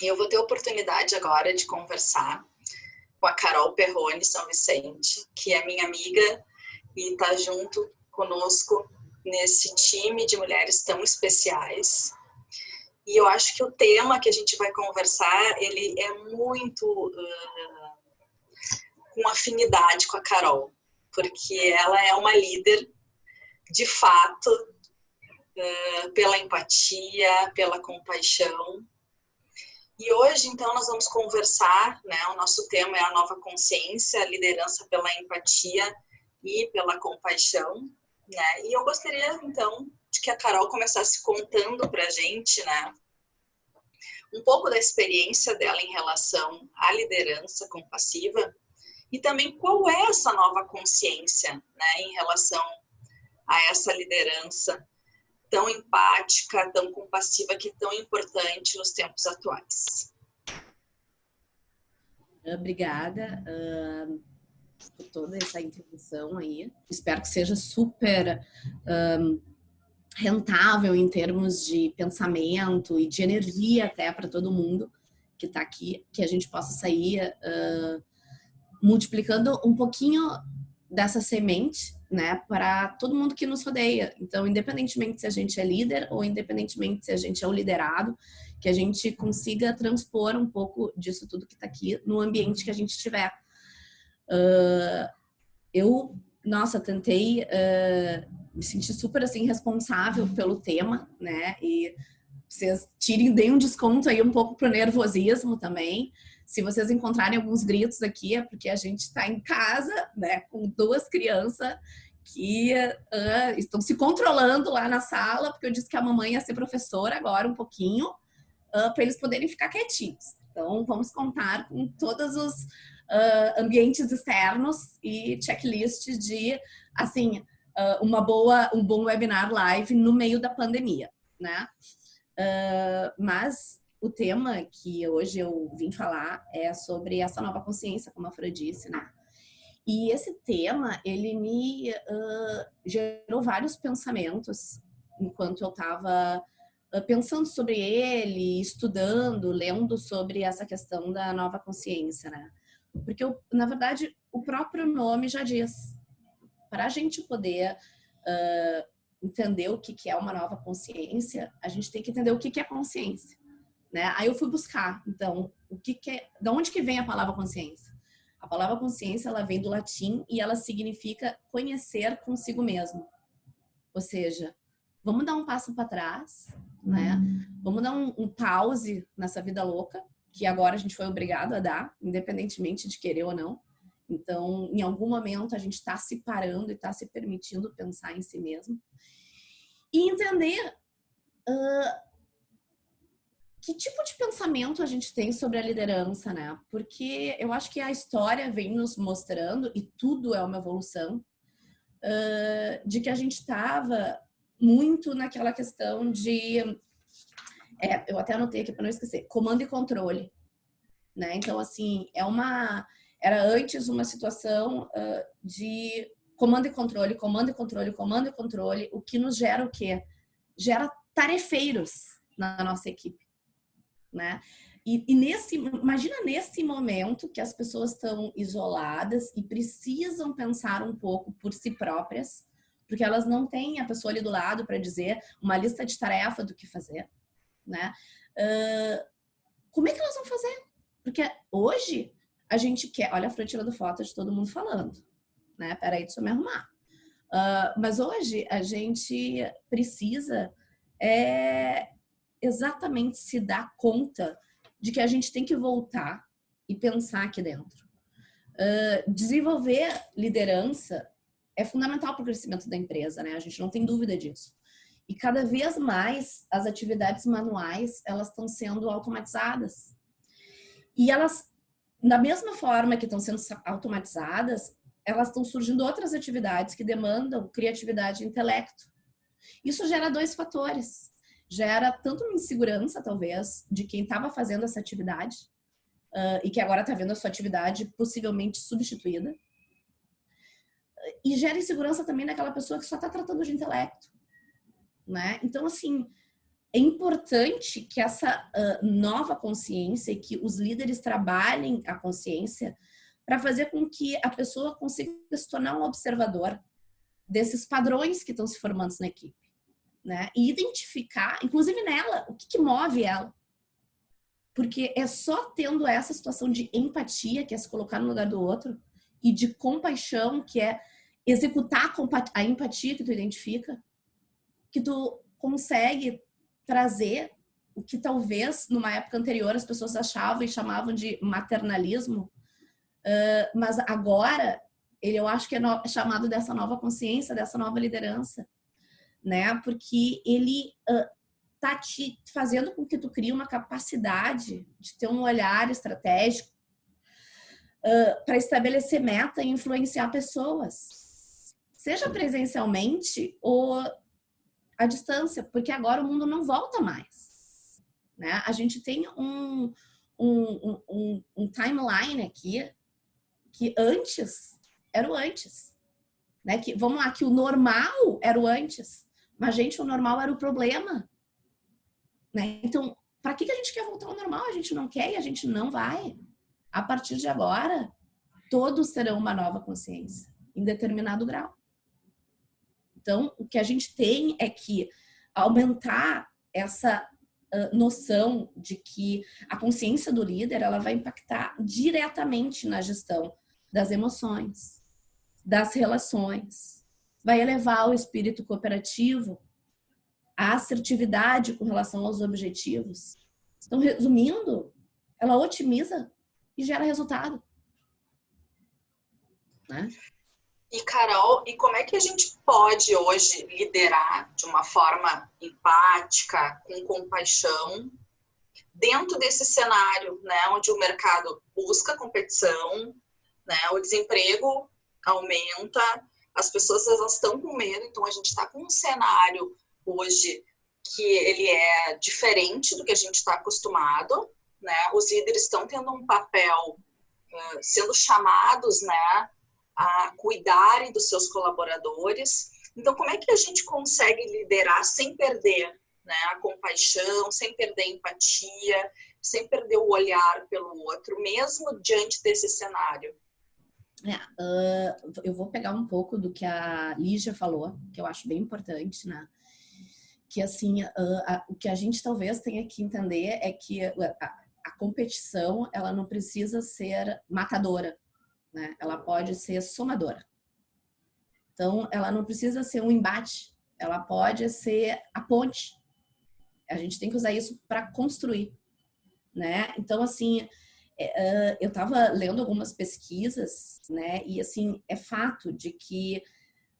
E eu vou ter a oportunidade agora de conversar com a Carol Perrone São Vicente, que é minha amiga e está junto conosco nesse time de mulheres tão especiais. E eu acho que o tema que a gente vai conversar, ele é muito uh, com afinidade com a Carol, porque ela é uma líder de fato uh, pela empatia, pela compaixão. E hoje, então, nós vamos conversar, né? O nosso tema é a nova consciência, liderança pela empatia e pela compaixão, né? E eu gostaria, então, de que a Carol começasse contando para a gente, né? Um pouco da experiência dela em relação à liderança compassiva e também qual é essa nova consciência, né? Em relação a essa liderança tão empática, tão compassiva, que é tão importante nos tempos atuais. Obrigada. Uh por toda essa introdução aí. Espero que seja super rentável em termos de pensamento e de energia até para todo mundo que está aqui, que a gente possa sair uh, multiplicando um pouquinho dessa semente, né, para todo mundo que nos rodeia. Então, independentemente se a gente é líder ou independentemente se a gente é o liderado, que a gente consiga transpor um pouco disso tudo que está aqui no ambiente que a gente estiver. Uh, eu, nossa, tentei uh, me sentir super assim responsável pelo tema, né? E vocês tirem, deem um desconto aí um pouco pro nervosismo também. Se vocês encontrarem alguns gritos aqui, é porque a gente está em casa, né? Com duas crianças que uh, estão se controlando lá na sala, porque eu disse que a mamãe ia ser professora agora um pouquinho, uh, para eles poderem ficar quietinhos. Então, vamos contar com todos os uh, ambientes externos e checklist de, assim, uma boa, um bom webinar live no meio da pandemia, né? Mas o tema que hoje eu vim falar é sobre essa nova consciência, como a Fran disse, né? E esse tema, ele me gerou vários pensamentos enquanto eu estava pensando sobre ele, estudando, lendo sobre essa questão da nova consciência, né? Porque, na verdade, o próprio nome já diz. Para a gente poder uh, entender o que, que é uma nova consciência, a gente tem que entender o que, que é consciência. Né? Aí eu fui buscar, então, o que, que é, de onde que vem a palavra consciência? A palavra consciência, ela vem do latim e ela significa conhecer consigo mesmo. Ou seja, vamos dar um passo para trás, né? Uhum. Vamos dar um, um pause nessa vida louca que agora a gente foi obrigado a dar, independentemente de querer ou não. Então, em algum momento, a gente está se parando e está se permitindo pensar em si mesmo. E entender uh, que tipo de pensamento a gente tem sobre a liderança, né? Porque eu acho que a história vem nos mostrando, e tudo é uma evolução, uh, de que a gente estava muito naquela questão de é, eu até anotei aqui para não esquecer, comando e controle, né? Então, assim, é uma, era antes uma situação uh, de comando e controle, comando e controle, comando e controle, o que nos gera o quê? Gera tarefeiros na nossa equipe, né? E, e nesse, imagina nesse momento que as pessoas estão isoladas e precisam pensar um pouco por si próprias, porque elas não têm a pessoa ali do lado para dizer uma lista de tarefa do que fazer né? Uh, como é que elas vão fazer? Porque hoje a gente quer... Olha a Fran tirando foto de todo mundo falando, né? Peraí, deixa eu me arrumar. Uh, mas hoje a gente precisa é, exatamente se dar conta de que a gente tem que voltar e pensar aqui dentro. Uh, desenvolver liderança é fundamental para o crescimento da empresa, né? A gente não tem dúvida disso. E cada vez mais as atividades manuais, elas estão sendo automatizadas. E elas, da mesma forma que estão sendo automatizadas, elas estão surgindo outras atividades que demandam criatividade e intelecto. Isso gera dois fatores. Gera tanto uma insegurança, talvez, de quem estava fazendo essa atividade uh, e que agora está vendo a sua atividade possivelmente substituída. E gera insegurança também naquela pessoa que só está tratando de intelecto né? Então, assim, é importante que essa uh, nova consciência, que os líderes trabalhem a consciência para fazer com que a pessoa consiga se tornar um observador desses padrões que estão se formando na equipe, né? E identificar, inclusive nela, o que, que move ela. Porque é só tendo essa situação de empatia, que é se colocar no lugar do outro, e de compaixão, que é executar a empatia que tu identifica, que tu consegue trazer o que talvez numa época anterior as pessoas achavam e chamavam de maternalismo, mas agora ele eu acho que é, é chamado dessa nova consciência, dessa nova liderança, né? Porque ele uh, tá te fazendo com que tu crie uma capacidade de ter um olhar estratégico uh, para estabelecer meta e influenciar pessoas, seja presencialmente ou a distância, porque agora o mundo não volta mais. Né? A gente tem um, um, um, um timeline aqui que antes era o antes. Né? Que, vamos lá, que o normal era o antes. Mas, gente, o normal era o problema. Né? Então, para que, que a gente quer voltar ao normal? A gente não quer e a gente não vai. A partir de agora, todos terão uma nova consciência, em determinado grau. Então, o que a gente tem é que aumentar essa uh, noção de que a consciência do líder ela vai impactar diretamente na gestão das emoções, das relações, vai elevar o espírito cooperativo, a assertividade com relação aos objetivos. Então, resumindo, ela otimiza e gera resultado. Né? E Carol, e como é que a gente pode hoje liderar de uma forma empática, com compaixão, dentro desse cenário, né, onde o mercado busca competição, né, o desemprego aumenta, as pessoas elas estão com medo, então a gente está com um cenário hoje que ele é diferente do que a gente está acostumado, né? Os líderes estão tendo um papel sendo chamados, né, a cuidarem dos seus colaboradores. Então, como é que a gente consegue liderar sem perder né, a compaixão, sem perder a empatia, sem perder o olhar pelo outro, mesmo diante desse cenário? Uh, eu vou pegar um pouco do que a Lígia falou, que eu acho bem importante, né? Que assim, uh, o que a gente talvez tenha que entender é que a, a competição ela não precisa ser matadora, né? Ela pode ser somadora. Então, ela não precisa ser um embate, ela pode ser a ponte. A gente tem que usar isso para construir, né? Então, assim, é, eu estava lendo algumas pesquisas, né? E assim, é fato de que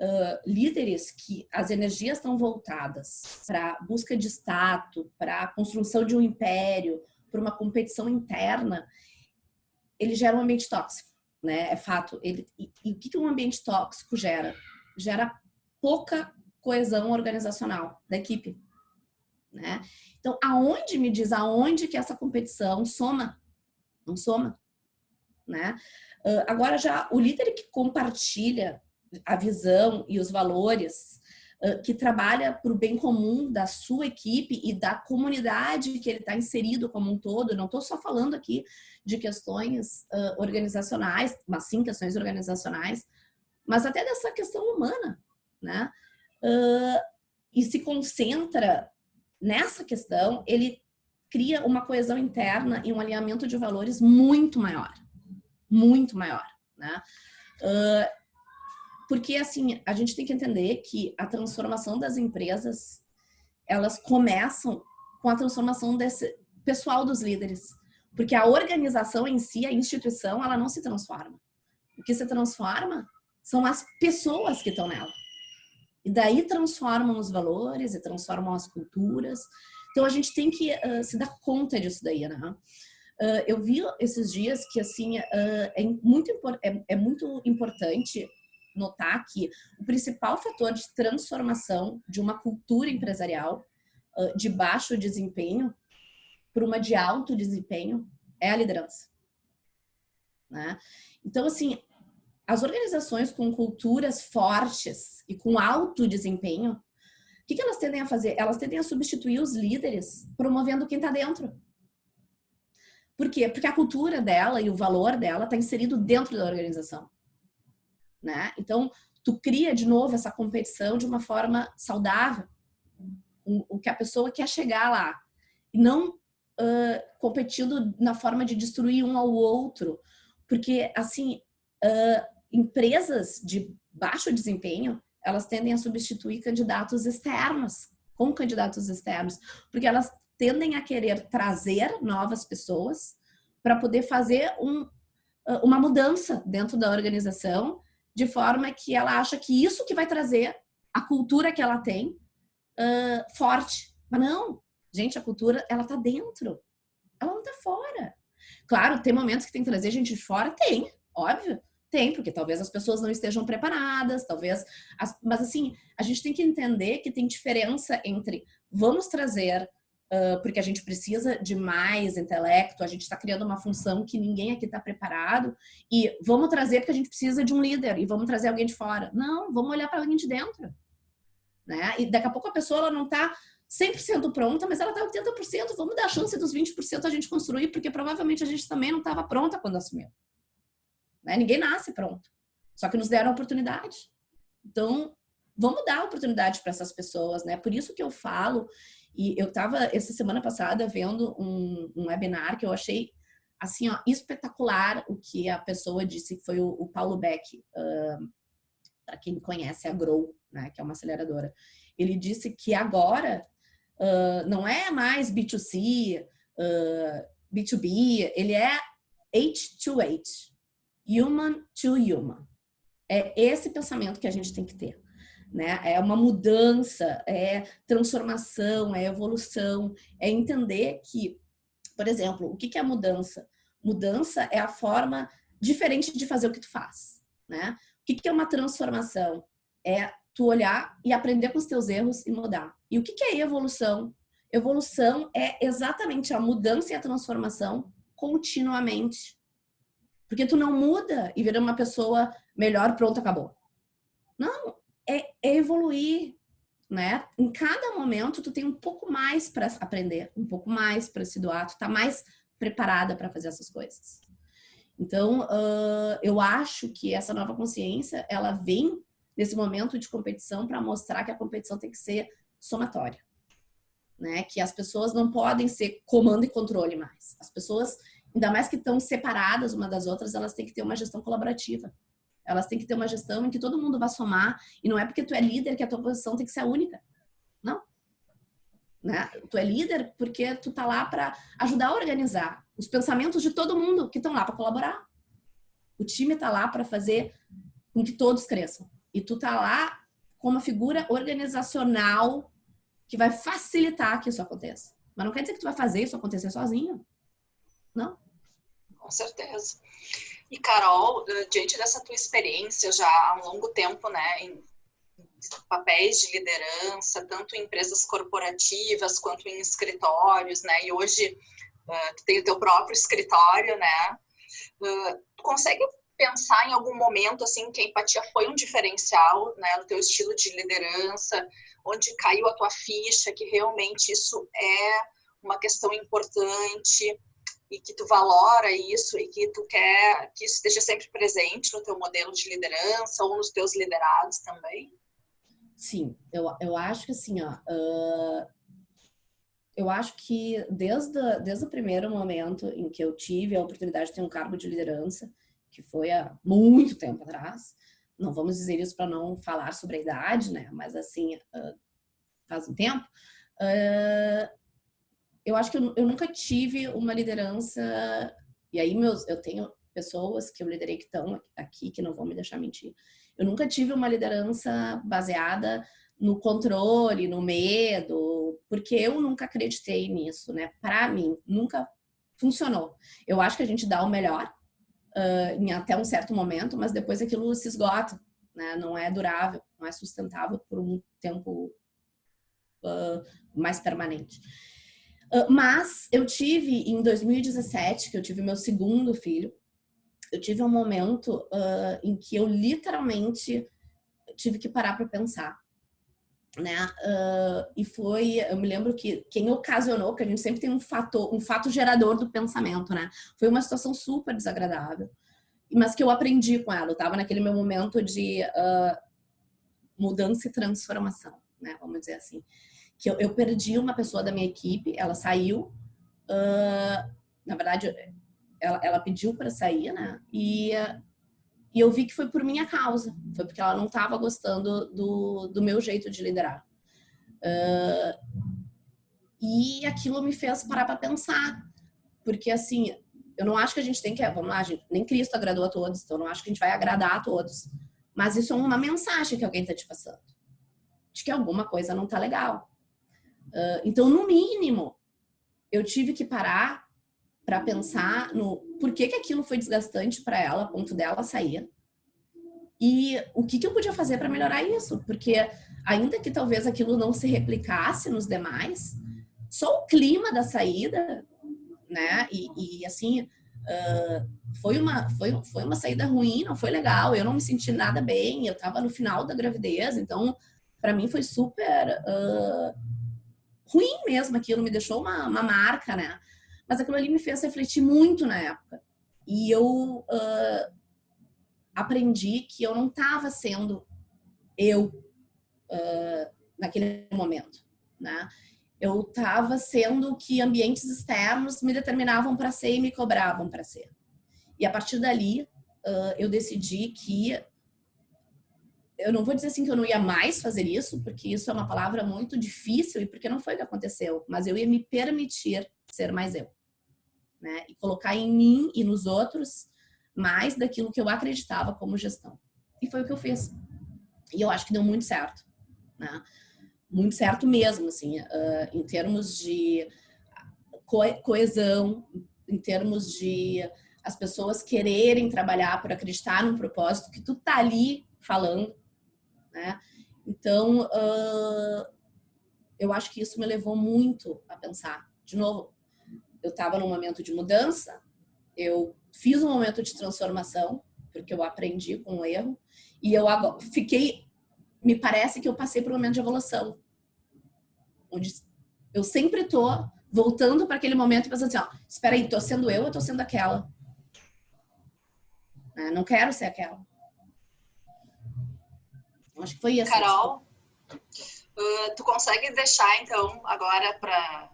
uh, líderes que as energias estão voltadas para busca de status, para construção de um império, para uma competição interna, ele gera um ambiente tóxico né? É fato. Ele, e, e o que, que um ambiente tóxico gera? Gera pouca coesão organizacional da equipe, né? Então, aonde me diz aonde que essa competição soma? Não soma, né? Uh, agora já o líder que compartilha a visão e os valores que trabalha para o bem comum da sua equipe e da comunidade que ele está inserido como um todo. não estou só falando aqui de questões uh, organizacionais, mas sim questões organizacionais, mas até dessa questão humana, né? Uh, e se concentra nessa questão, ele cria uma coesão interna e um alinhamento de valores muito maior, muito maior, né? Uh, porque, assim, a gente tem que entender que a transformação das empresas, elas começam com a transformação desse pessoal dos líderes. Porque a organização em si, a instituição, ela não se transforma. O que se transforma são as pessoas que estão nela. E daí transformam os valores e transformam as culturas. Então a gente tem que uh, se dar conta disso daí, né? Uh, eu vi esses dias que assim uh, é muito é, é muito importante notar que o principal fator de transformação de uma cultura empresarial uh, de baixo desempenho para uma de alto desempenho é a liderança. Né? Então, assim, as organizações com culturas fortes e com alto desempenho, que, que, elas tendem a fazer? Elas tendem a substituir os líderes promovendo quem está dentro. Por quê? Porque a cultura dela e o valor dela está inserido dentro da organização. Né? Então, tu cria de novo essa competição de uma forma saudável. O, que a pessoa quer chegar lá. E não uh, competindo na forma de destruir um ao outro. Porque, assim, uh, empresas de baixo desempenho, elas tendem a substituir candidatos externos com candidatos externos, porque elas tendem a querer trazer novas pessoas para poder fazer um, uma mudança dentro da organização, de forma que ela acha que isso que vai trazer a cultura que ela tem uh, forte. Mas não, gente, a cultura ela tá dentro, ela não tá fora. Claro, tem momentos que tem que trazer gente de fora, tem, óbvio. Tem, porque talvez as pessoas não estejam preparadas, talvez. As, mas assim, a gente tem que entender que tem diferença entre vamos trazer uh, porque a gente precisa de mais intelecto, a gente está criando uma função que ninguém aqui está preparado, e vamos trazer porque a gente precisa de um líder e vamos trazer alguém de fora. Não, vamos olhar para alguém de dentro. Né? E daqui a pouco a pessoa ela não está 100% pronta, mas ela está 80%. Vamos dar a chance dos 20% a gente construir, porque provavelmente a gente também não estava pronta quando assumiu. Né? Ninguém nasce pronto. Só que nos deram a oportunidade. Então, vamos dar oportunidade para essas pessoas, né? Por isso que eu falo, e eu estava essa semana passada vendo um, um, webinar que eu achei assim, ó, espetacular o que a pessoa disse, que foi o, o Paulo Beck, uh, para quem conhece a Grow, né, que é uma aceleradora. Ele disse que agora uh, não é mais B2C, uh, B2B, ele é H2H, human to human. É esse pensamento que a gente tem que ter. Né? É uma mudança, é transformação, é evolução, é entender que, por exemplo, o que é mudança? Mudança é a forma diferente de fazer o que tu faz, né? O que é uma transformação? É tu olhar e aprender com os teus erros e mudar. E o que é evolução? Evolução é exatamente a mudança e a transformação continuamente. Porque tu não muda e vira uma pessoa melhor, pronto, acabou. Não, é, é evoluir, né? Em cada momento tu tem um pouco mais para aprender, um pouco mais para se doar, tu tá mais preparada para fazer essas coisas. Então, uh, eu acho que essa nova consciência, ela vem nesse momento de competição para mostrar que a competição tem que ser somatória. Né? Que as pessoas não podem ser comando e controle mais. As pessoas ainda mais que estão separadas uma das outras, elas têm que ter uma gestão colaborativa. Elas têm que ter uma gestão em que todo mundo vai somar, e não é porque tu é líder que a tua posição tem que ser a única. Não. Né? Tu é líder porque tu tá lá para ajudar a organizar os pensamentos de todo mundo que estão lá para colaborar. O time tá lá para fazer com que todos cresçam. E tu tá lá como uma figura organizacional que vai facilitar que isso aconteça. Mas não quer dizer que tu vai fazer isso acontecer sozinho. Não com certeza. E Carol, eh, diante dessa tua experiência já há um longo tempo, né, em papéis de liderança, tanto em empresas corporativas quanto em escritórios, né, e hoje uh, tu tem o teu próprio escritório, né, uh, tu consegue pensar em algum momento, assim, que a empatia foi um diferencial, né, no teu estilo de liderança, onde caiu a tua ficha, que realmente isso é uma questão importante, e que tu valora isso e que tu quer que isso esteja sempre presente no teu modelo de liderança ou nos teus liderados também? Sim, eu, eu acho que assim, ó, uh, eu acho que desde, desde o primeiro momento em que eu tive a oportunidade de ter um cargo de liderança, que foi há muito tempo atrás, não vamos dizer isso para não falar sobre a idade, né? Mas assim, uh, faz um tempo, uh, eu acho que eu, eu, nunca tive uma liderança. E aí, meus, eu tenho pessoas que eu liderei que estão aqui, que não vão me deixar mentir. Eu nunca tive uma liderança baseada no controle, no medo, porque eu nunca acreditei nisso, né? Para mim, nunca funcionou. Eu acho que a gente dá o melhor uh, em até um certo momento, mas depois aquilo se esgota, né? Não é durável, não é sustentável por um tempo uh, mais permanente. Ah, mas eu tive, em 2017, que eu tive meu segundo filho, eu tive um momento uh, em que eu literalmente tive que parar para pensar. né? Uh, e foi, eu me lembro que quem ocasionou, que a gente sempre tem um fator, um fato gerador do pensamento, né? Foi uma situação super desagradável, mas que eu aprendi com ela. Eu estava naquele meu momento de uh, mudança e transformação, né? Vamos dizer assim, que eu, eu, perdi uma pessoa da minha equipe, ela saiu, uh, na verdade, ela, ela pediu para sair, né? E e eu vi que foi por minha causa, foi porque ela não estava gostando do, do meu jeito de liderar. Uh, e aquilo me fez parar para pensar, porque assim, eu não acho que a gente tem que, vamos lá, gente, nem Cristo agradou a todos, então eu não acho que a gente vai agradar a todos. Mas isso é uma mensagem que alguém está te passando, de que alguma coisa não está legal. Uh, então, no mínimo, eu tive que parar para pensar no por que, que aquilo foi desgastante para ela, ponto dela sair. E o que, que eu podia fazer para melhorar isso? Porque ainda que talvez aquilo não se replicasse nos demais, só o clima da saída, né? E, e assim, uh, foi, uma, foi, foi uma saída ruim, não foi legal. Eu não me senti nada bem, eu estava no final da gravidez, então para mim foi super uh, ruim mesmo aquilo, me deixou uma, uma marca, né? Mas aquilo ali me fez refletir muito na época. E eu uh, aprendi que eu não estava sendo eu uh, naquele momento, né? Eu estava sendo que ambientes externos me determinavam para ser e me cobravam para ser. E a partir dali, uh, eu decidi que eu não vou dizer assim que eu não ia mais fazer isso, porque isso é uma palavra muito difícil e porque não foi o que aconteceu, mas eu ia me permitir ser mais eu né? E colocar em mim e nos outros mais daquilo que eu acreditava como gestão. E foi o que eu fiz. E eu acho que deu muito certo, né? Muito certo mesmo, assim, uh, em termos de coesão, em termos de as pessoas quererem trabalhar por acreditar num propósito que tu tá ali falando, né? Então, uh, eu acho que isso me levou muito a pensar. De novo, eu estava num momento de mudança, eu fiz um momento de transformação, porque eu aprendi com o erro, e eu agora fiquei, me parece que eu passei por um momento de evolução, onde eu sempre tô voltando para aquele momento e pensando assim, ó, espera aí, tô sendo eu ou tô sendo aquela? Né, não quero ser aquela. Acho que foi isso. Carol, uh, tu consegue deixar então agora para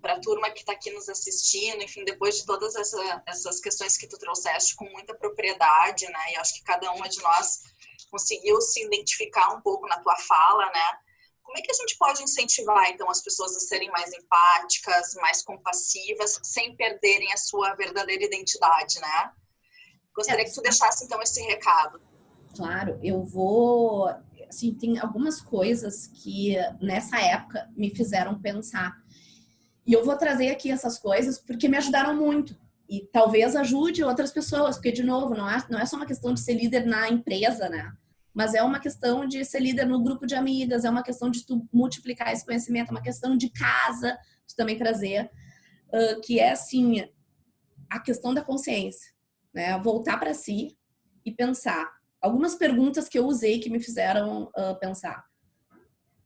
para a turma que está aqui nos assistindo, enfim, depois de todas essa, essas questões que tu trouxeste com muita propriedade, né? E acho que cada uma de nós conseguiu se identificar um pouco na tua fala, né? Como é que a gente pode incentivar, então, as pessoas a serem mais empáticas, mais compassivas, sem perderem a sua verdadeira identidade, né? Gostaria é, que tu deixasse, então, esse recado. Claro, eu vou... Assim, tem algumas coisas que, nessa época, me fizeram pensar e eu vou trazer aqui essas coisas porque me ajudaram muito. E talvez ajude outras pessoas, porque, de novo, não é, não é só uma questão de ser líder na empresa, né? Mas é uma questão de ser líder no grupo de amigas, é uma questão de tu multiplicar esse conhecimento, é uma questão de casa, tu também trazer, uh, que é, assim, a questão da consciência, né? Voltar para si e pensar. Algumas perguntas que eu usei que me fizeram uh, pensar.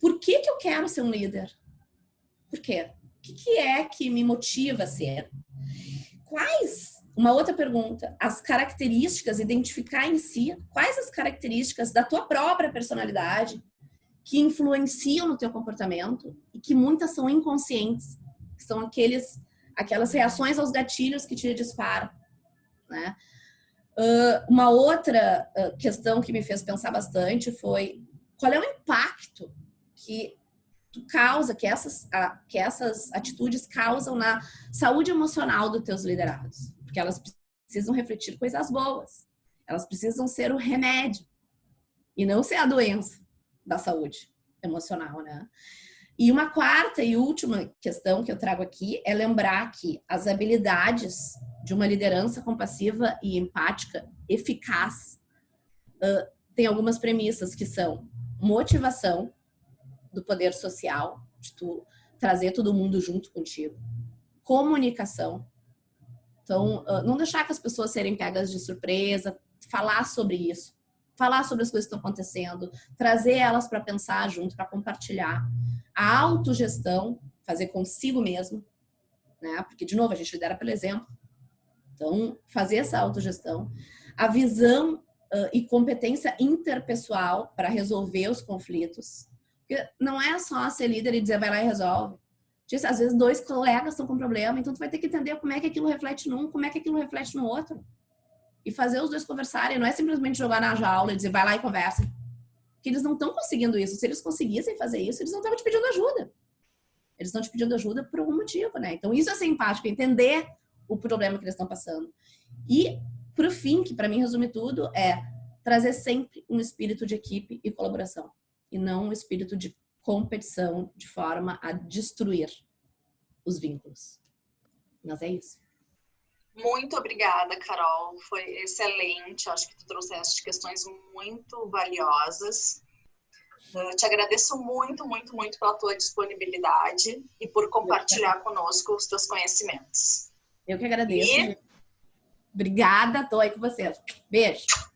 Por que que eu quero ser um líder? Por quê? que, que é que me motiva a ser? Quais, uma outra pergunta, as características, identificar em si, quais as características da tua própria personalidade que influenciam no teu comportamento e que muitas são inconscientes, que são aqueles, aquelas reações aos gatilhos que te disparam, né? Uh, uma outra uh, questão que me fez pensar bastante foi qual é o impacto que tu causa, que essas, que essas atitudes causam na saúde emocional dos teus liderados. Porque elas precisam refletir coisas boas. Elas precisam ser o remédio e não ser a doença da saúde emocional, né? E uma quarta e última questão que eu trago aqui é lembrar que as habilidades de uma liderança compassiva e empática eficaz uh, tem algumas premissas que são motivação, do poder social, de tu trazer todo mundo junto contigo. Comunicação. Então, não deixar que as pessoas serem pegas de surpresa, falar sobre isso. falar sobre as coisas que estão acontecendo, trazer elas para pensar junto, para compartilhar. A autogestão, fazer consigo mesmo, né? Porque, de novo, a gente lidera pelo exemplo. Então, fazer essa autogestão. A visão uh, e competência interpessoal para resolver os conflitos. Porque não é só ser líder e dizer vai lá e resolve. Às vezes dois colegas estão com problema, então tu vai ter que entender como é que aquilo reflete num, como é que aquilo reflete no outro. E fazer os dois conversarem, não é simplesmente jogar na jaula e dizer vai lá e conversa. Porque eles não estão conseguindo isso. Se eles conseguissem fazer isso, eles não estavam te pedindo ajuda. Eles estão te pedindo ajuda por algum motivo, né? Então isso é ser empático, entender o problema que eles estão passando. E pro fim, que para mim resume tudo, é trazer sempre um espírito de equipe e colaboração e não um espírito de competição de forma a destruir os vínculos. Mas é isso. Muito obrigada, Carol. Foi excelente. Acho que tu trouxeste questões muito valiosas. Eu te agradeço muito, muito, muito pela tua disponibilidade e por compartilhar conosco os teus conhecimentos. Eu que agradeço. E... Obrigada, tô aí com vocês. Beijo.